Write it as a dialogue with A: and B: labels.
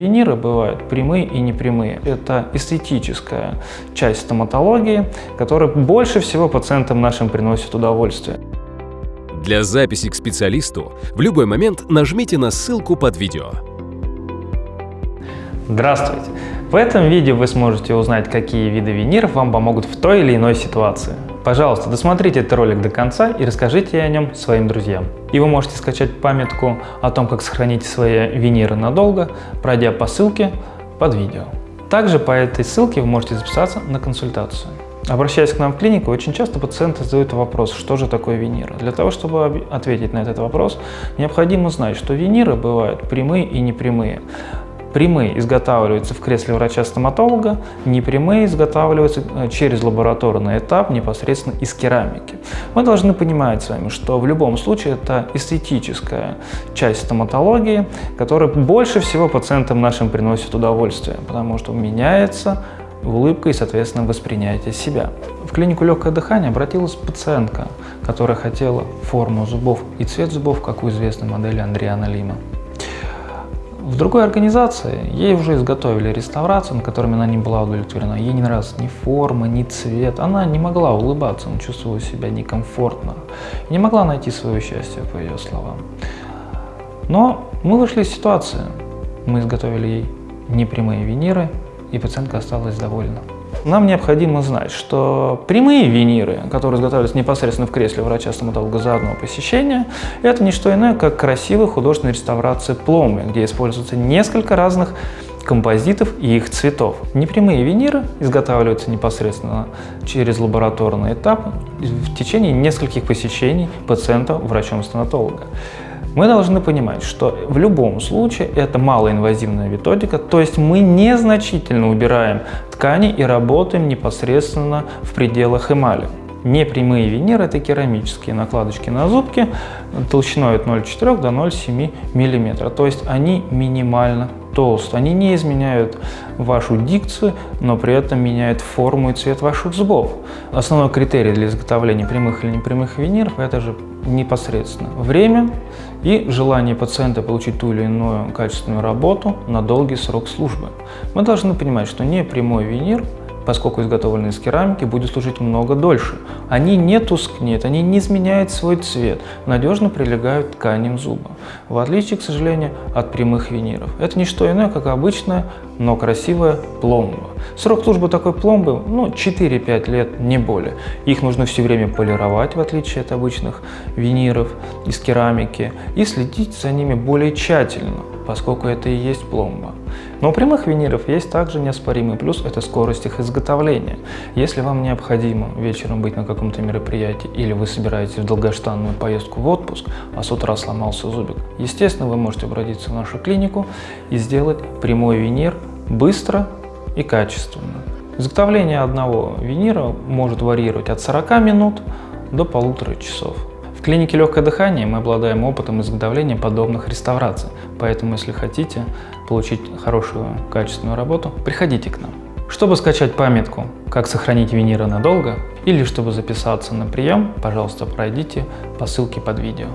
A: Виниры бывают прямые и непрямые. Это эстетическая часть стоматологии, которая больше всего пациентам нашим приносит удовольствие.
B: Для записи к специалисту в любой момент нажмите на ссылку под видео.
A: Здравствуйте! В этом видео вы сможете узнать, какие виды виниров вам помогут в той или иной ситуации. Пожалуйста, досмотрите этот ролик до конца и расскажите о нем своим друзьям. И вы можете скачать памятку о том, как сохранить свои виниры надолго, пройдя по ссылке под видео. Также по этой ссылке вы можете записаться на консультацию. Обращаясь к нам в клинику, очень часто пациенты задают вопрос, что же такое виниры. Для того, чтобы ответить на этот вопрос, необходимо знать, что виниры бывают прямые и непрямые. Прямые изготавливаются в кресле врача-стоматолога, непрямые изготавливаются э, через лабораторный этап непосредственно из керамики. Мы должны понимать с вами, что в любом случае это эстетическая часть стоматологии, которая больше всего пациентам нашим приносит удовольствие, потому что меняется улыбка и, соответственно, воспринятие себя. В клинику легкое дыхание обратилась пациентка, которая хотела форму зубов и цвет зубов, как у известной модели Андриана Лима. В другой организации ей уже изготовили реставрацию, на которой она не была удовлетворена. Ей не нравилась ни форма, ни цвет. Она не могла улыбаться, она чувствовала себя некомфортно. Не могла найти свое счастье, по ее словам. Но мы вышли из ситуации. Мы изготовили ей непрямые виниры, и пациентка осталась довольна. Нам необходимо знать, что прямые виниры, которые изготавливаются непосредственно в кресле врача-стоматолога за одно посещение, это не что иное, как красивая художественная реставрация пломбы, где используется несколько разных композитов и их цветов. Непрямые виниры изготавливаются непосредственно через лабораторный этап в течение нескольких посещений пациента врачом-стоматолога. Мы должны понимать, что в любом случае это малоинвазивная методика, то есть мы незначительно убираем ткани и работаем непосредственно в пределах эмали. Непрямые виниры – это керамические накладочки на зубки толщиной от 0,4 до 0,7 мм, то есть они минимально толстые. Они не изменяют вашу дикцию, но при этом меняют форму и цвет ваших зубов. Основной критерий для изготовления прямых или непрямых виниров – это же непосредственно время и желание пациента получить ту или иную качественную работу на долгий срок службы. Мы должны понимать, что не прямой винир поскольку изготовленные из керамики, будет служить много дольше. Они не тускнеют, они не изменяют свой цвет, надежно прилегают к тканям зуба, в отличие, к сожалению, от прямых виниров. Это не что иное, как обычная, но красивая пломба. Срок службы такой пломбы ну, 4-5 лет, не более. Их нужно все время полировать, в отличие от обычных виниров из керамики, и следить за ними более тщательно поскольку это и есть пломба. Но у прямых виниров есть также неоспоримый плюс – это скорость их изготовления. Если вам необходимо вечером быть на каком-то мероприятии или вы собираетесь в долгожданную поездку в отпуск, а с утра сломался зубик, естественно, вы можете обратиться в нашу клинику и сделать прямой винир быстро и качественно. Изготовление одного винира может варьировать от 40 минут до полутора часов. В клинике легкое дыхание мы обладаем опытом изготовления подобных реставраций, поэтому если хотите получить хорошую качественную работу, приходите к нам. Чтобы скачать памятку «Как сохранить виниры надолго» или чтобы записаться на прием, пожалуйста, пройдите по ссылке под видео.